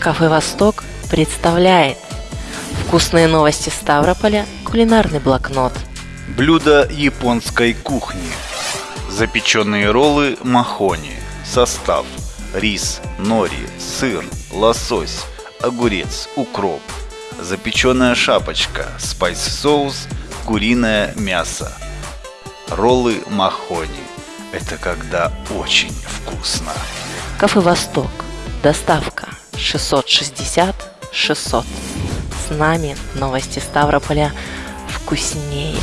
Кафе «Восток» представляет Вкусные новости Ставрополя, кулинарный блокнот. Блюдо японской кухни. Запеченные роллы махони. Состав. Рис, нори, сыр, лосось, огурец, укроп. Запеченная шапочка, спайс-соус, куриное мясо. Роллы махони. Это когда очень вкусно. Кафе «Восток» Доставка 660 600. С нами новости Ставрополя вкуснее.